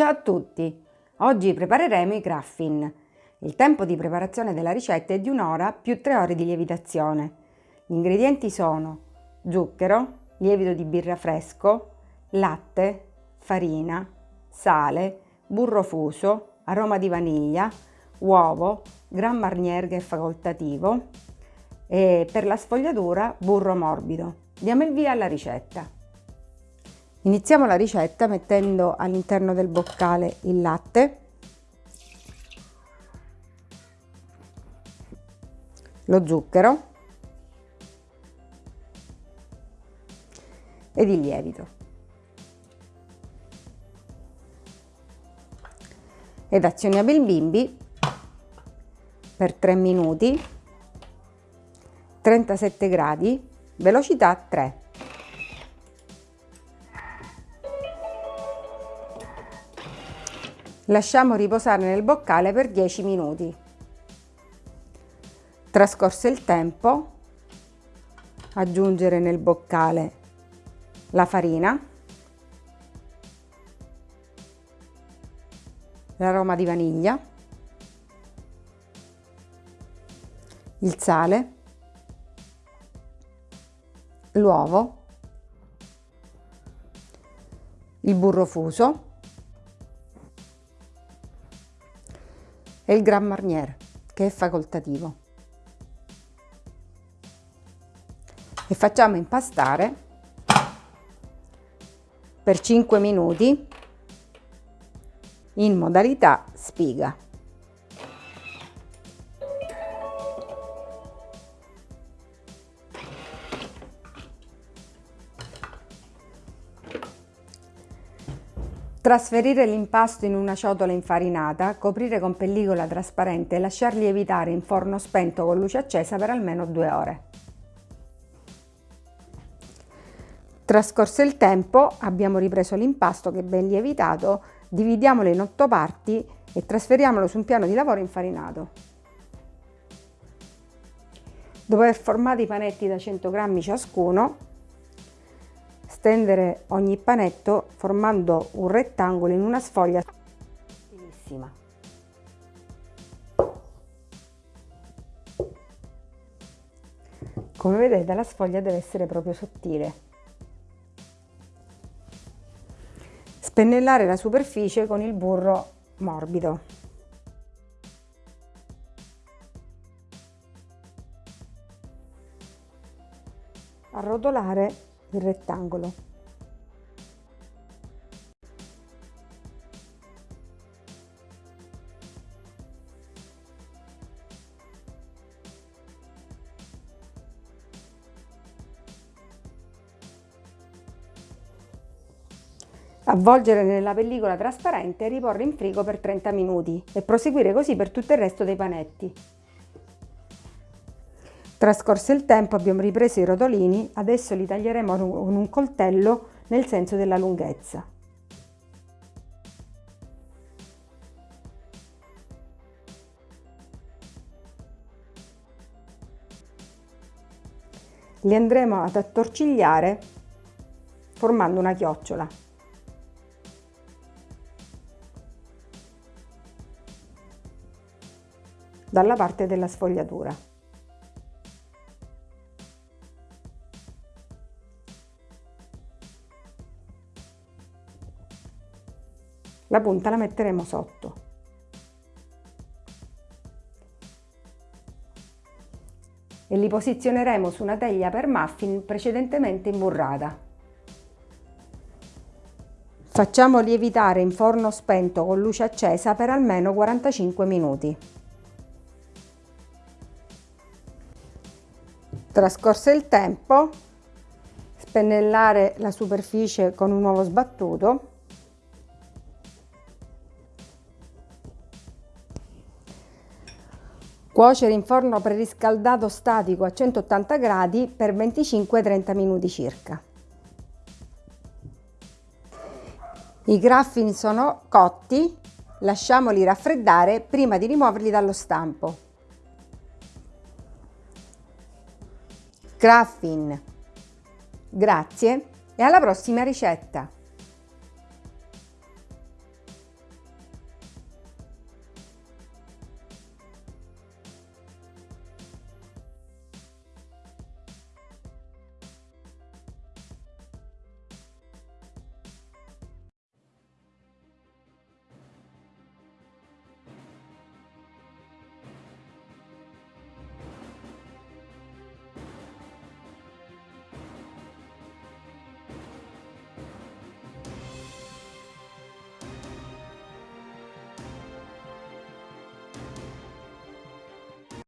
Ciao a tutti! Oggi prepareremo i graffin. Il tempo di preparazione della ricetta è di un'ora più tre ore di lievitazione. Gli ingredienti sono zucchero, lievito di birra fresco, latte, farina, sale, burro fuso, aroma di vaniglia, uovo, Grand Marnier che è facoltativo e per la sfogliatura burro morbido. Diamo il via alla ricetta. Iniziamo la ricetta mettendo all'interno del boccale il latte, lo zucchero ed il lievito. Ed azioniamo il bimbi per 3 minuti, 37 gradi, velocità 3. Lasciamo riposare nel boccale per 10 minuti. Trascorso il tempo, aggiungere nel boccale la farina, l'aroma di vaniglia, il sale, l'uovo, il burro fuso e il Grand Marnier che è facoltativo. E facciamo impastare per 5 minuti in modalità spiga. Trasferire l'impasto in una ciotola infarinata, coprire con pellicola trasparente e lasciar lievitare in forno spento con luce accesa per almeno due ore. Trascorso il tempo, abbiamo ripreso l'impasto che è ben lievitato, dividiamolo in otto parti e trasferiamolo su un piano di lavoro infarinato. Dopo aver formato i panetti da 100 grammi ciascuno, stendere ogni panetto formando un rettangolo in una sfoglia sottilissima. Come vedete la sfoglia deve essere proprio sottile. Spennellare la superficie con il burro morbido. Arrotolare il rettangolo. Avvolgere nella pellicola trasparente e riporre in frigo per 30 minuti e proseguire così per tutto il resto dei panetti. Trascorso il tempo abbiamo ripreso i rotolini, adesso li taglieremo con un coltello nel senso della lunghezza. Li andremo ad attorcigliare formando una chiocciola. dalla parte della sfogliatura. La punta la metteremo sotto. E li posizioneremo su una teglia per muffin precedentemente imburrata. Facciamo lievitare in forno spento con luce accesa per almeno 45 minuti. Trascorso il tempo, spennellare la superficie con un uovo sbattuto Cuocere in forno preriscaldato statico a 180 gradi per 25-30 minuti circa. I graffini sono cotti, lasciamoli raffreddare prima di rimuoverli dallo stampo. Graffin. Grazie e alla prossima ricetta!